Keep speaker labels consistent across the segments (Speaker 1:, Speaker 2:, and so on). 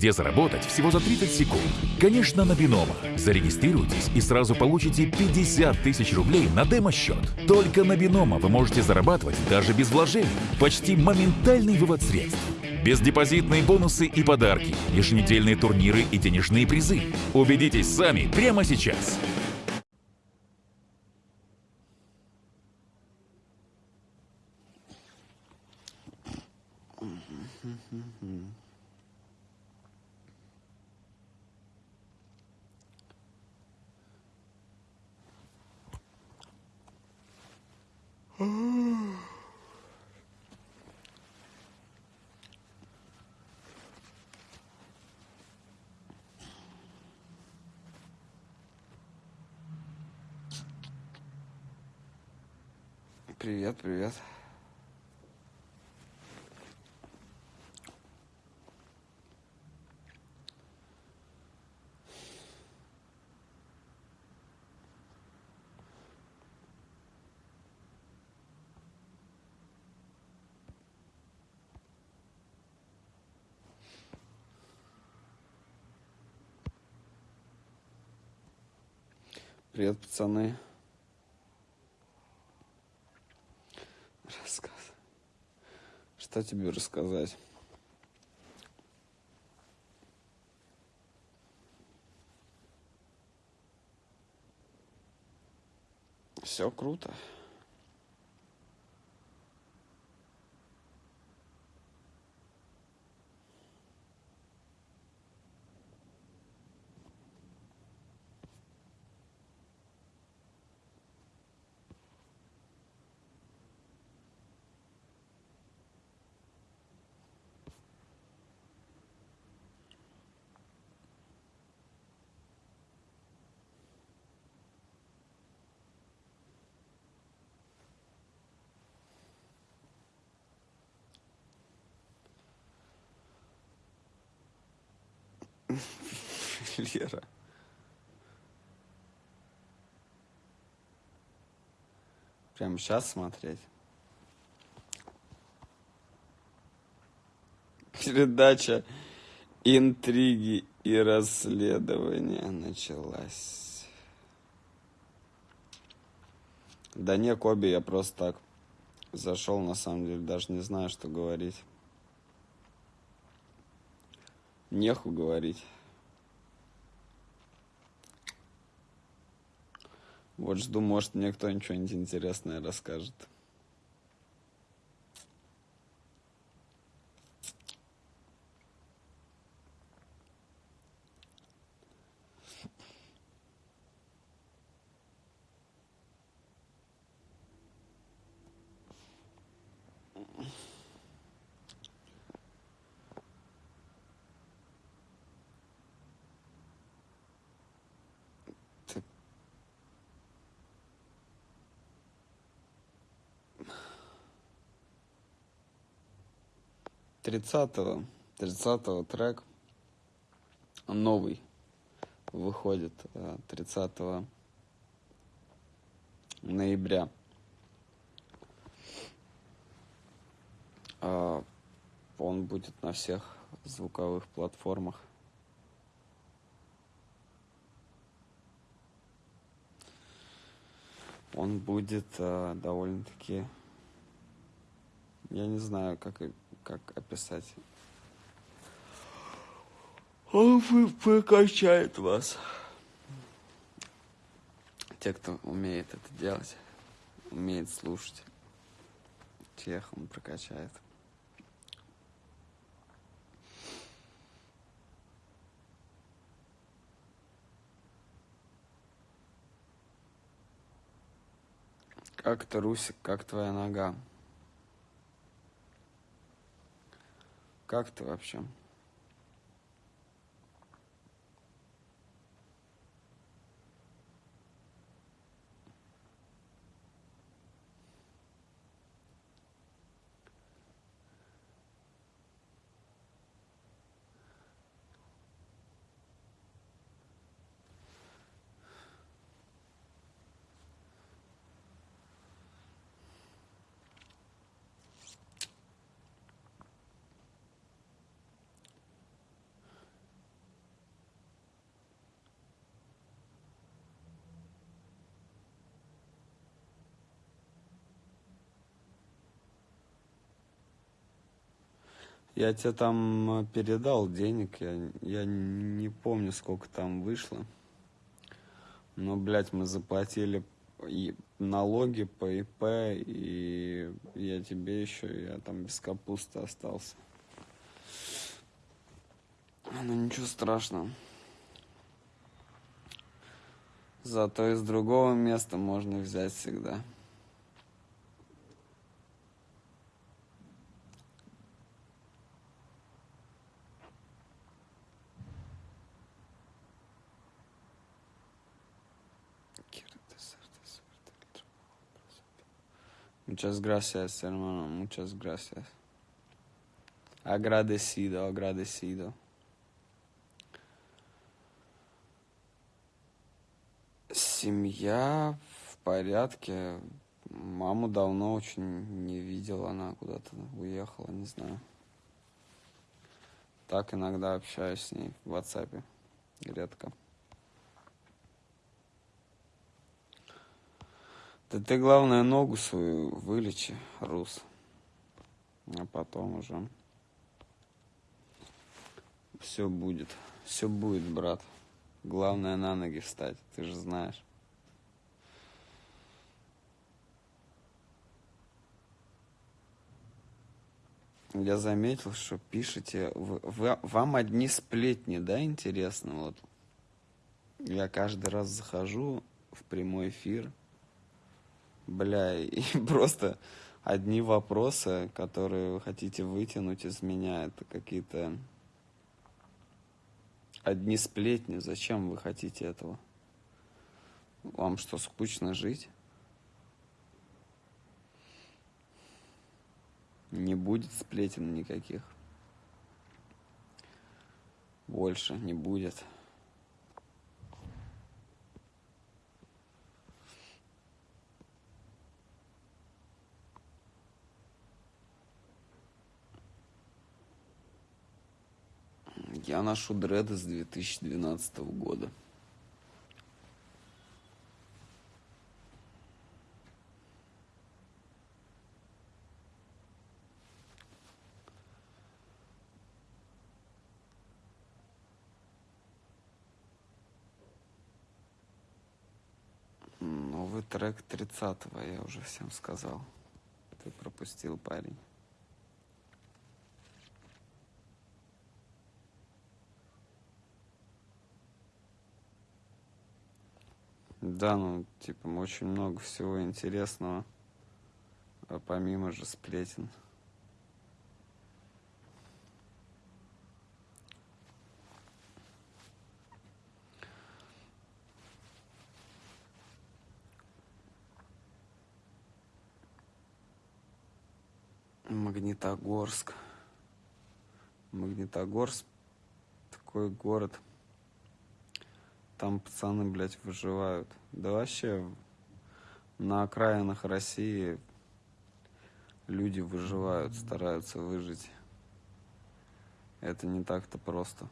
Speaker 1: где заработать всего за 30 секунд. Конечно, на Бинома. Зарегистрируйтесь и сразу получите 50 тысяч рублей на демо-счет. Только на Бинома вы можете зарабатывать даже без вложений. Почти моментальный вывод средств. Бездепозитные бонусы и подарки, еженедельные турниры и денежные призы. Убедитесь сами прямо сейчас.
Speaker 2: Привет, привет. Привет, пацаны. Что тебе рассказать? Все круто. Лера. Прямо сейчас смотреть? Передача интриги и расследования началась. Да не, Коби, я просто так зашел, на самом деле, даже не знаю, что говорить. Неху говорить. Вот жду, может, мне кто-нибудь что-нибудь интересное расскажет. Тридцатого, тридцатого трек новый выходит э, 30 ноября. А, Он будет на всех звуковых платформах. Он будет э, довольно-таки, я не знаю, как, как описать. Он прокачает вас. Те, кто умеет это делать, умеет слушать, тех он прокачает. Как ты, Русик, как твоя нога? Как ты вообще? Я тебе там э, передал денег, я, я не помню, сколько там вышло. Но, блядь, мы заплатили и налоги по ИП, и я тебе еще, я там без капусты остался. Ну ничего страшного. Зато из другого места можно взять всегда. Muchas gracias, hermano. Muchas gracias. Agradecido, agradecido. Семья в порядке. Маму давно очень не видел, она куда-то уехала, не знаю. Так иногда общаюсь с ней в WhatsApp, редко. Да ты, главное, ногу свою вылечи, Рус. А потом уже все будет. Все будет, брат. Главное на ноги встать, ты же знаешь. Я заметил, что пишете, вы, вы, вам одни сплетни, да, интересно, вот. Я каждый раз захожу в прямой эфир, Бля, и просто одни вопросы, которые вы хотите вытянуть из меня, это какие-то одни сплетни. Зачем вы хотите этого? Вам что, скучно жить? Не будет сплетен никаких. Больше не будет. Я ношу дреды с 2012 года. Новый трек 30-го, я уже всем сказал. Ты пропустил, парень. Да, ну, типа, очень много всего интересного, а помимо же сплетен. Магнитогорск. Магнитогорск такой город – там пацаны, блядь, выживают. Да вообще на окраинах России люди выживают, стараются выжить. Это не так-то просто.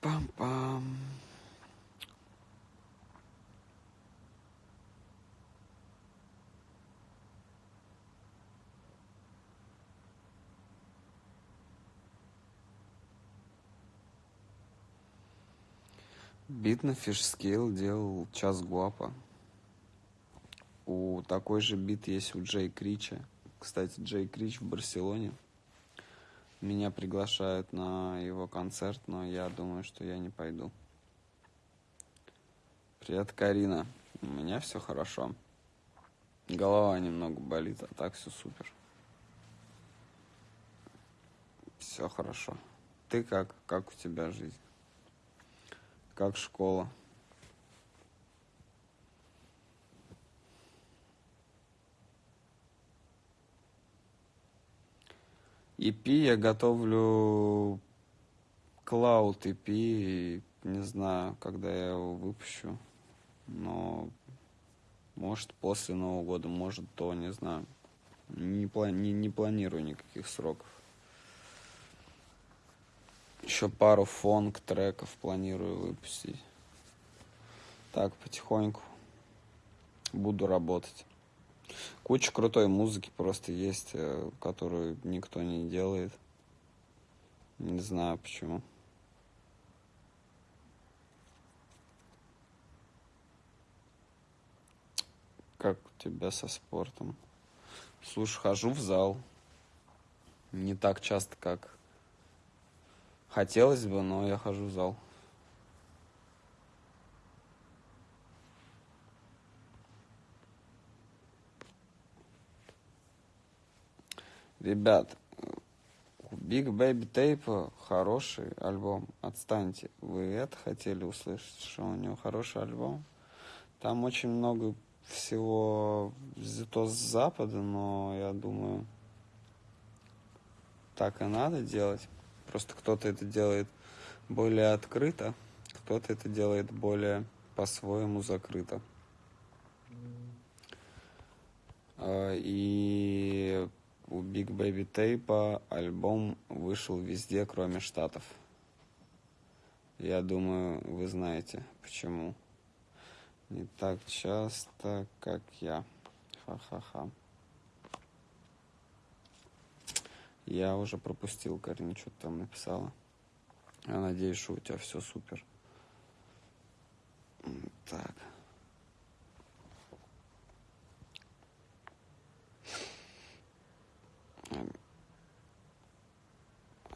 Speaker 2: Пам-пам. Бит на фишскейл делал час гуапа. У такой же бит есть у Джей Крича. Кстати, Джей Крич в Барселоне. Меня приглашают на его концерт, но я думаю, что я не пойду. Привет, Карина. У меня все хорошо. Голова немного болит, а так все супер. Все хорошо. Ты как? Как у тебя жизнь? Как школа. EP я готовлю Cloud EP, не знаю, когда я его выпущу, но может после Нового года, может то, не знаю. Не, плани не, не планирую никаких сроков. Еще пару фонк треков планирую выпустить. Так, потихоньку буду работать. Куча крутой музыки просто есть, э, которую никто не делает. Не знаю почему. Как у тебя со спортом? Слушай, хожу в зал. Не так часто, как хотелось бы, но я хожу в зал. Ребят, Big Baby Tape хороший альбом. Отстаньте. Вы это хотели услышать, что у него хороший альбом? Там очень много всего взято с запада, но я думаю, так и надо делать. Просто кто-то это делает более открыто, кто-то это делает более по-своему закрыто. А, и у Big Baby Tape альбом вышел везде, кроме Штатов. Я думаю, вы знаете, почему. Не так часто, как я. Ха-ха-ха. Я уже пропустил, Карин, что ты там написала. Я надеюсь, что у тебя все супер. Так.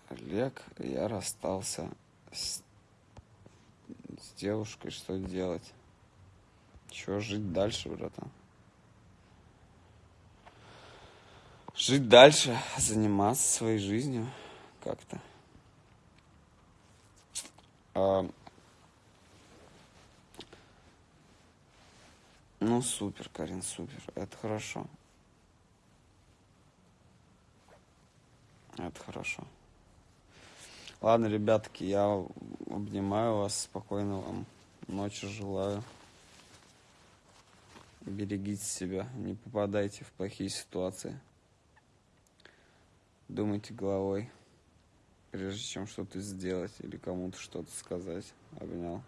Speaker 2: Олег, я расстался с, с девушкой, что делать? Чего жить дальше, братан? Жить дальше, заниматься своей жизнью как-то. А, ну, супер, Карин, супер. Это хорошо. Это хорошо. Ладно, ребятки, я обнимаю вас. Спокойно вам ночи желаю. Берегите себя, не попадайте в плохие ситуации. Думайте головой, прежде чем что-то сделать или кому-то что-то сказать. Обнял.